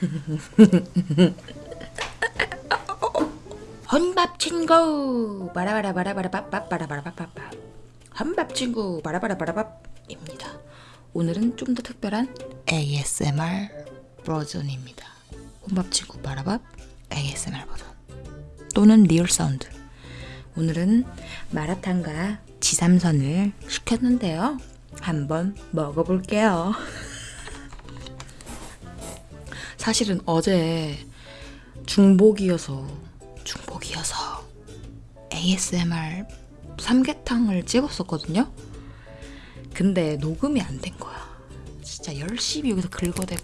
혼밥 친구 바라바라바라바라바라바라바라밥 혼밥 친구 바라바라바라밥입니다. 오늘은 좀 더 특별한 ASMR 버전입니다. 혼밥 친구 바라밥 ASMR 버전 또는 real sound 오늘은 마라탕과 지삼선을 시켰는데요. 한번 먹어볼게요. 사실은 어제 중복이어서 중복이어서 ASMR 삼계탕을 찍었었거든요. 근데 녹음이 안 된 거야. 진짜 열심히 여기서 긁어대고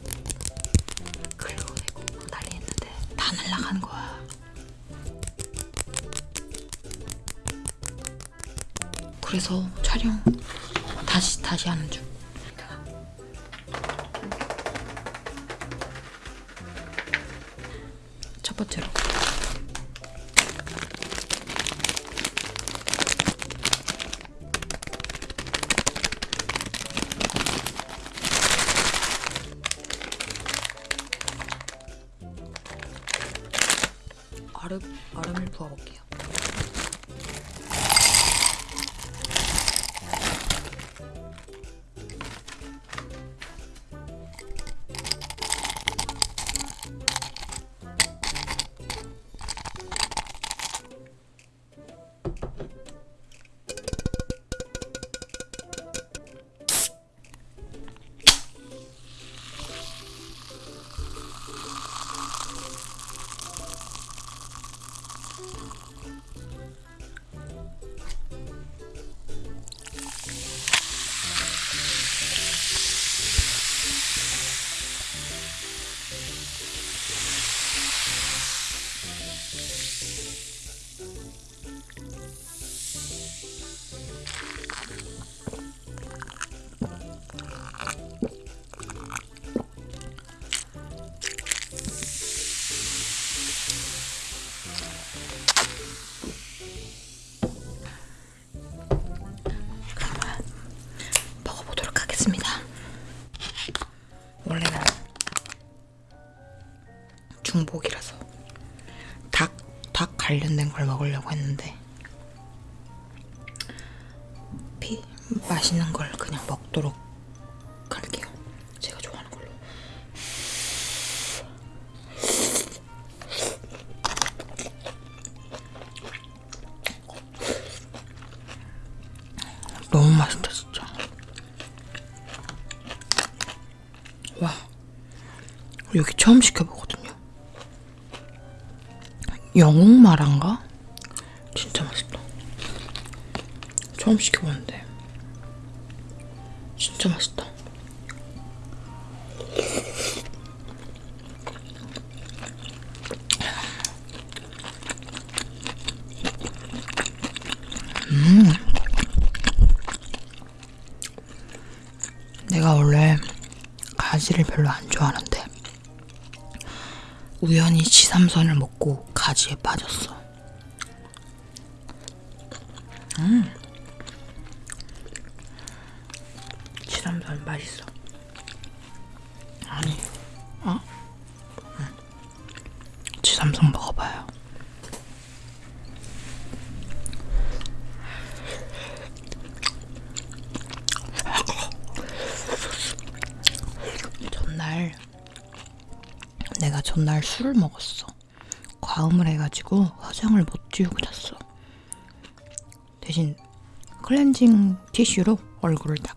긁어대고 난리 했는데 다 날라가는 거야. 그래서 촬영 다시 다시 하는 중. 첫 번째로 얼음 얼음을 부어볼게요. 먹으려고 했는데 피 맛있는 걸 그냥 먹도록 할게요. 제가 좋아하는 걸로. 너무 맛있다 진짜. 와 여기 처음 시켜보거든요. 영웅마라인가? 진짜 맛있다. 처음 시켜보는데 진짜 맛있다. 내가 원래 가지를 별로 안 좋아하는데 우연히 지삼선을 먹고 가지에 빠졌어. 삼선 맛있어. 아니, 어? 응. 지삼선 먹어봐요. 전날 내가 전날 술을 먹었어. 과음을 해가지고 화장을 못 지우고 잤어. 대신 클렌징 티슈로 얼굴을 닦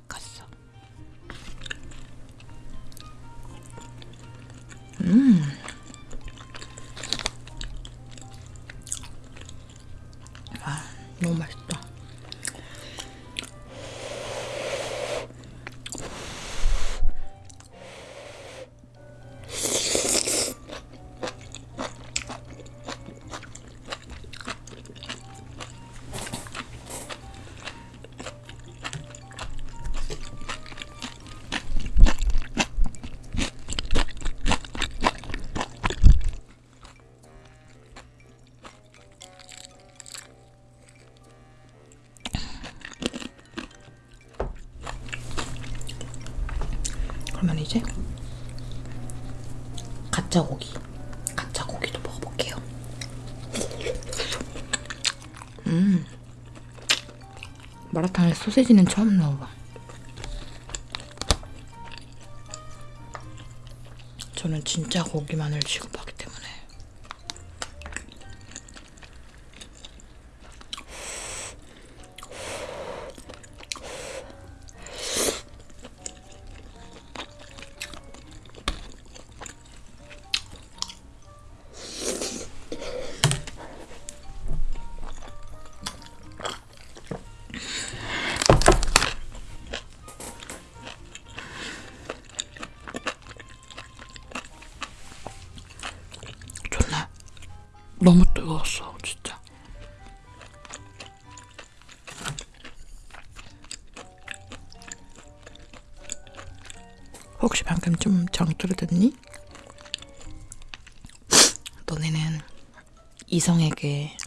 이제 갓 가짜 고기. 가짜 고기도 먹어볼게요. 음. 마라탕에 소세지는 처음 넣어봐. 저는 진짜 고기만을 취급하기 혹시 방금 좀 정떨어졌니? 너네는 이성에게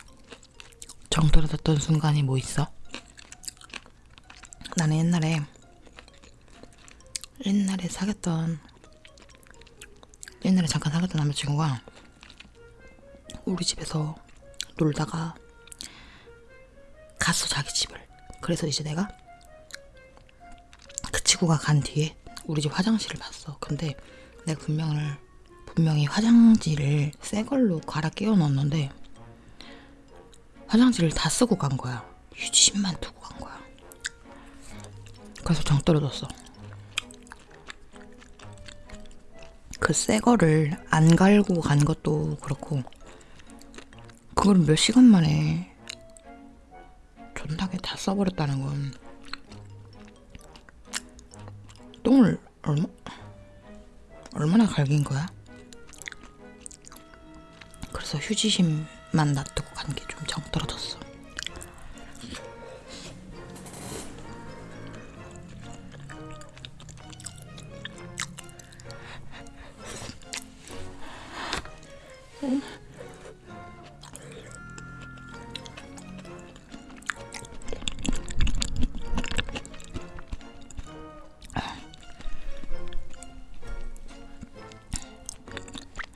정떨어졌던 순간이 뭐 있어? 나는 옛날에 옛날에 사귀었던 옛날에 잠깐 사귀었던 남자친구가 우리 집에서 놀다가 갔어 자기 집을 그래서 이제 내가 그 친구가 간 뒤에 우리 집 화장실을 봤어. 근데 내가 분명을 분명히 화장지를 새 걸로 갈아 끼워 넣었는데 화장지를 다 쓰고 간 거야. 휴지심만 두고 간 거야. 그래서 정 떨어졌어. 그 새 거를 안 갈고 간 것도 그렇고 그걸 몇 시간 만에 존나게 다 써버렸다는 건 똥을 얼마 얼마나 갈긴 거야? 그래서 휴지심만 놔두고 간 게 좀 정 떨어졌어.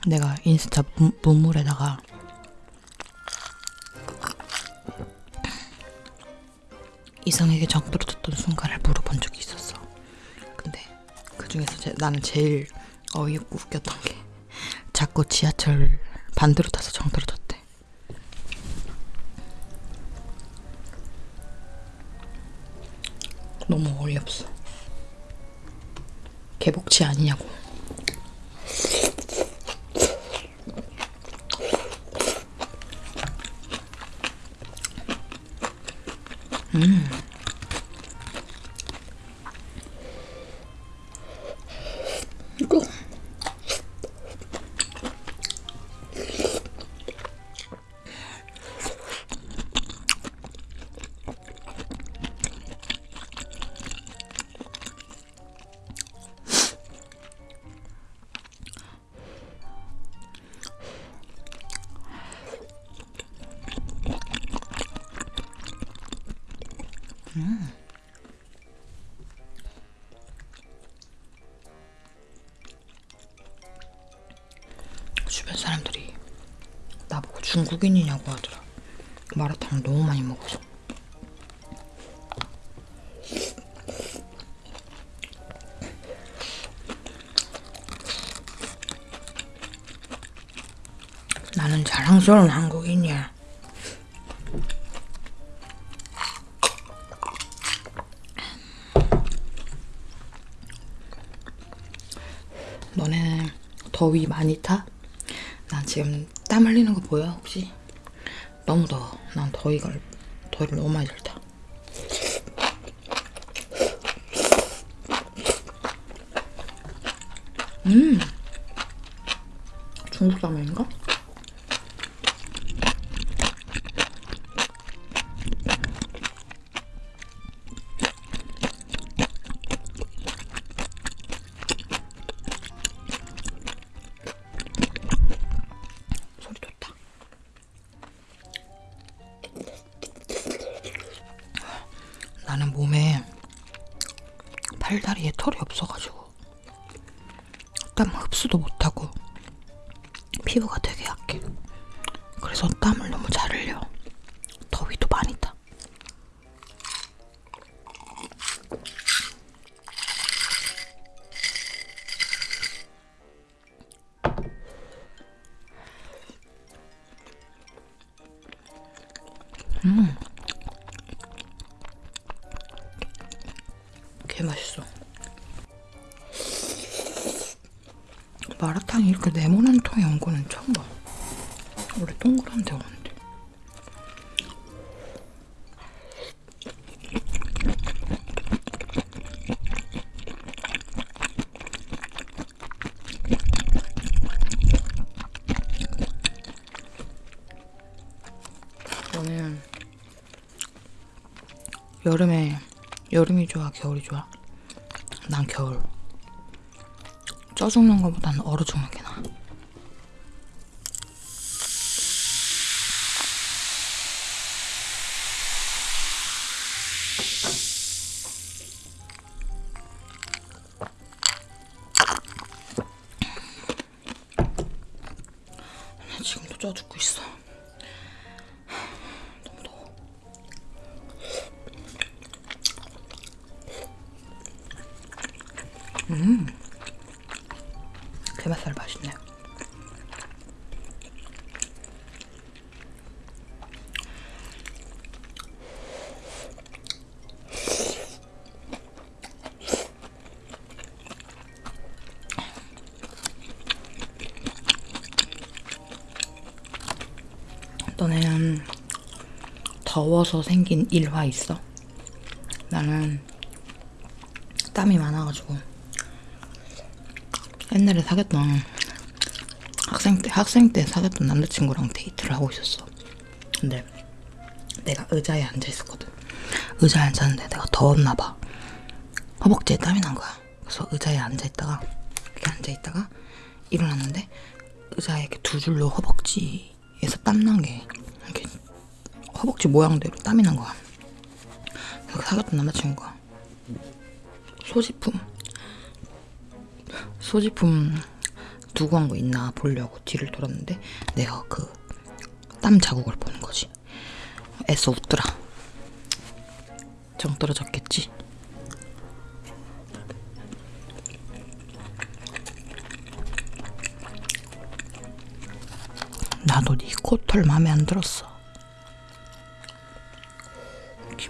내가 인스타 문- 문물에다가 이성에게 정 떨어졌던 순간을 물어본 적이 있었어. 근데 그 중에서 제- 나는 제일 어이없고 웃겼던 게 자꾸 지하철 반대로 타서 정 떨어졌대. 너무 어이없어. 개복치 아니냐고. 이 나보고 중국인이냐고 하더라. 마라탕 너무 많이 먹어서. 나는 자랑스러운 한국인이야. 너네 더위 많이 타? 흘리는 거 보여 혹시? 너무 더워. 난 더위가 더위를 너무 많이 잘 타. 팔다리에 털이 없어가지고. 땀 흡수도 못하고 개 맛있어. 마라탕이 이렇게 네모난 통에 온 거는 처음 봐. 원래 동그란 데 오는데. 너는 여름에 여름이 좋아 겨울이 좋아? 난 겨울. 쪄 죽는 것보다는 얼어 죽는 게 나아. 나 지금도 쪄 죽고 있어. 더워서 생긴 일화 있어? 나는 땀이 많아가지고 옛날에 사귀었던 학생 때 학생 때 사귀었던 남자친구랑 데이트를 하고 있었어. 근데 내가 의자에 앉아 있었거든. 의자에 앉았는데 내가 더웠나 봐. 허벅지에 땀이 난 거야. 그래서 의자에 앉아 있다가 이렇게 앉아 있다가 일어났는데 의자에 이렇게 두 줄로 허벅지에서 땀 난 게 허벅지 모양대로 땀이 난 거야. 그 사귀었던 남자친구가 소지품 소지품 두고 한 거 있나 보려고 뒤를 돌았는데 내가 그 땀 자국을 보는 거지. 애써 웃더라. 정 떨어졌겠지. 나도 네 코털 마음에 안 들었어.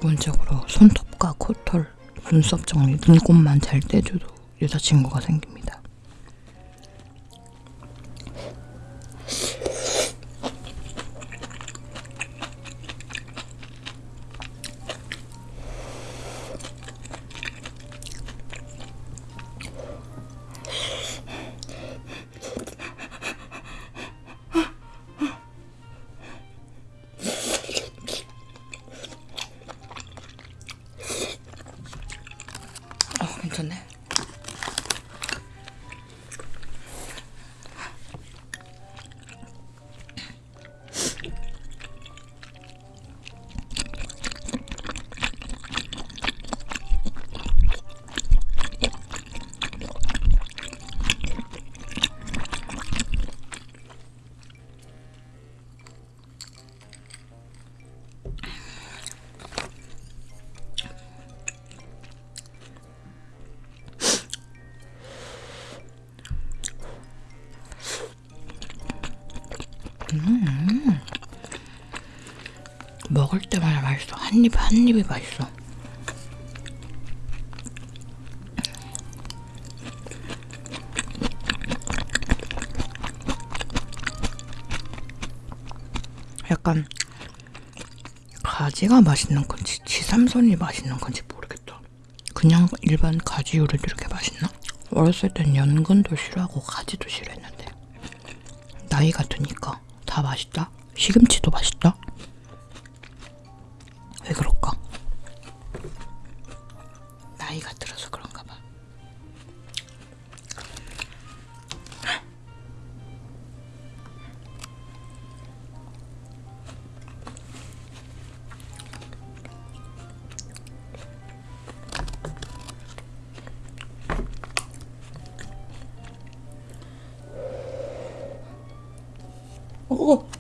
기본적으로 손톱과 코털, 눈썹 정리, 눈곱만 잘 떼줘도 여자친구가 생깁니다. 어, 괜찮네. 맛있어. 한 입, 한 입이 맛있어. 약간 가지가 맛있는 건지 지삼선이 맛있는 건지 모르겠다. 그냥 일반 가지 요리도 이렇게 맛있나? 어렸을 땐 연근도 싫어하고 가지도 싫어했는데 나이가 드니까 다 맛있다. 시금치도 맛있다. 오.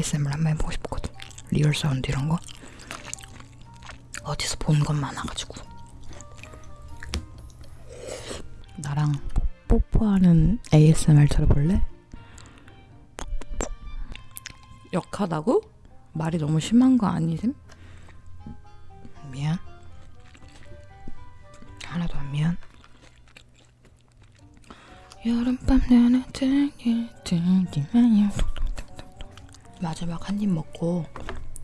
ASMR 한번 해보고 싶거든. real sound 이런 거. 어디서 본것 많아가지고. 나랑 뽀- 뽀뽀하는 ASMR 들어볼래? 역하다고? 말이 너무 심한 거 아니셈? 미안. 하나도 안 미안. 여름밤 내내 등에 들기만 마지막 한 입 먹고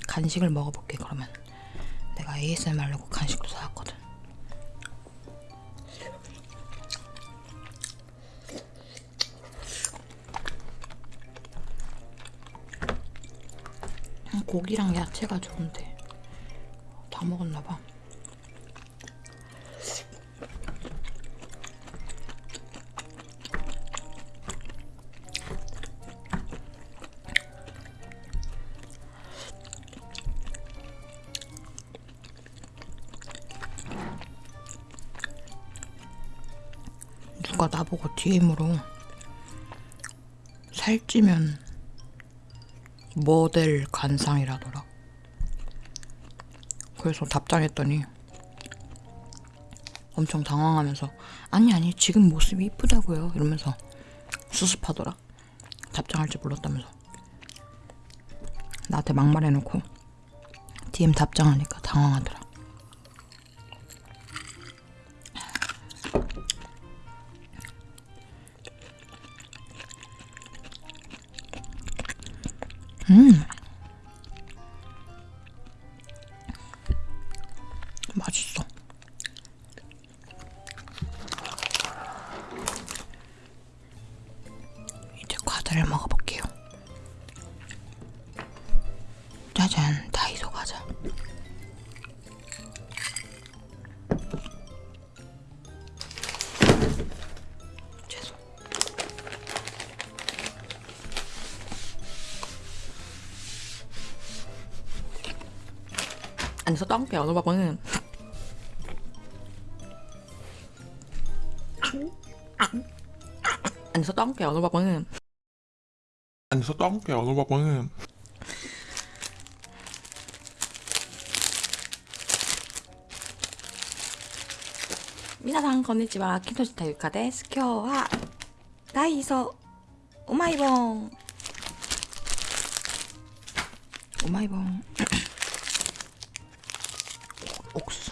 간식을 먹어볼게 그러면. 내가 ASMR 하려고 간식도 사왔거든. 음, 고기랑 야채가 좋은데. 다 먹었나봐 DM으로 살찌면 모델 관상이라더라. 그래서 답장했더니 엄청 당황하면서 아니 아니 지금 모습이 이쁘다고요 이러면서 수습하더라. 답장할 줄 몰랐다면서 나한테 막말해놓고 DM 답장하니까 당황하더라. 음. 맛있어. 이제 과자를 먹어볼게요. 짜잔, 안 쓰던 게 여러분 안 쓰던 게 여러분 안 쓰던 게 여러분 미나상 건니치와 킨토시타 유카데스 쿄와 다이소 오마이봉 오마이봉 oks.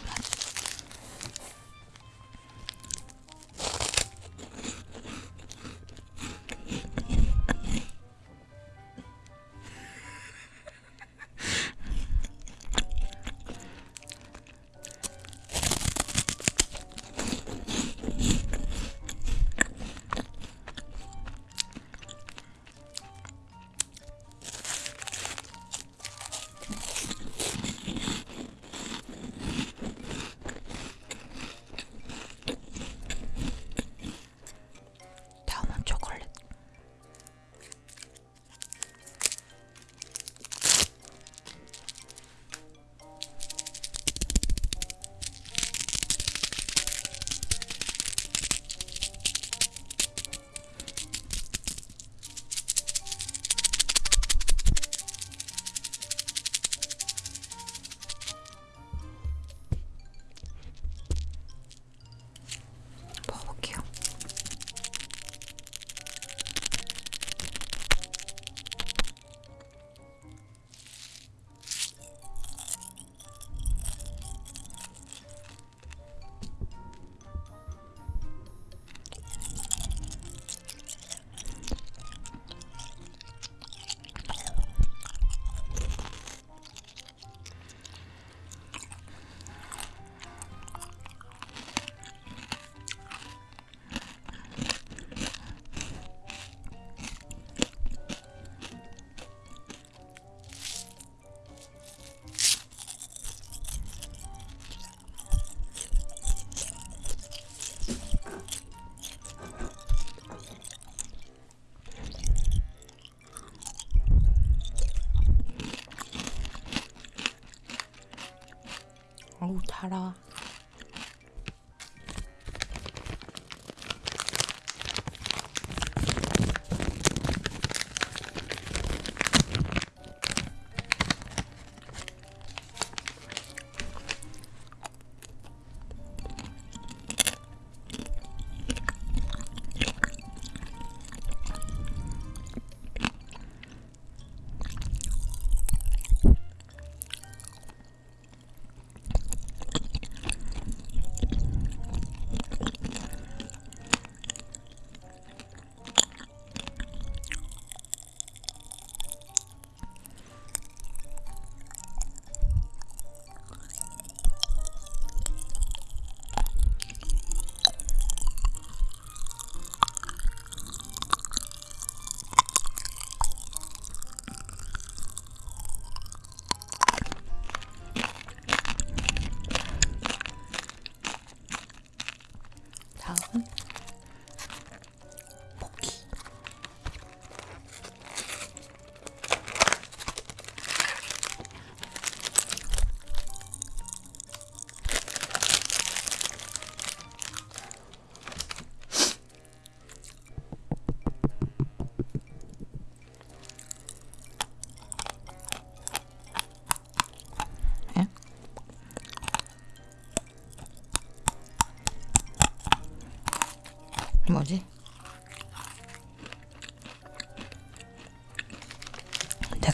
달아.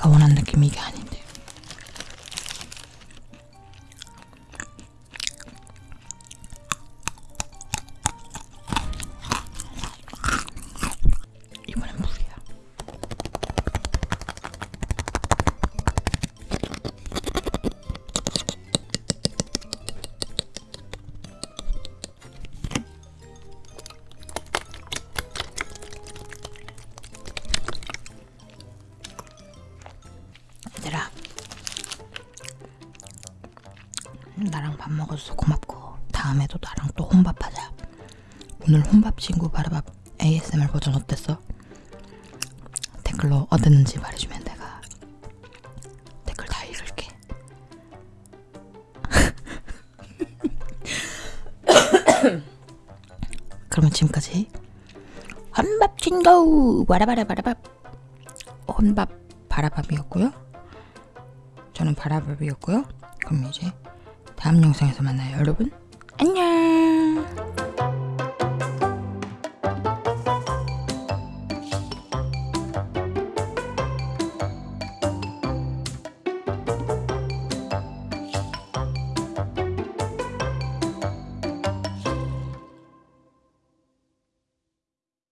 내가 원하는 느낌이 이게 아닌데. 혼밥 친구 바라밥 ASMR 버전 어땠어? 댓글로 어땠는지 말해주면 내가 댓글 다 읽을게 그러면 지금까지 혼밥 친구 바라바라 바라밥 혼밥 바라밥이었고요. 저는 바라밥이었고요. 그럼 이제 다음 영상에서 만나요, 여러분.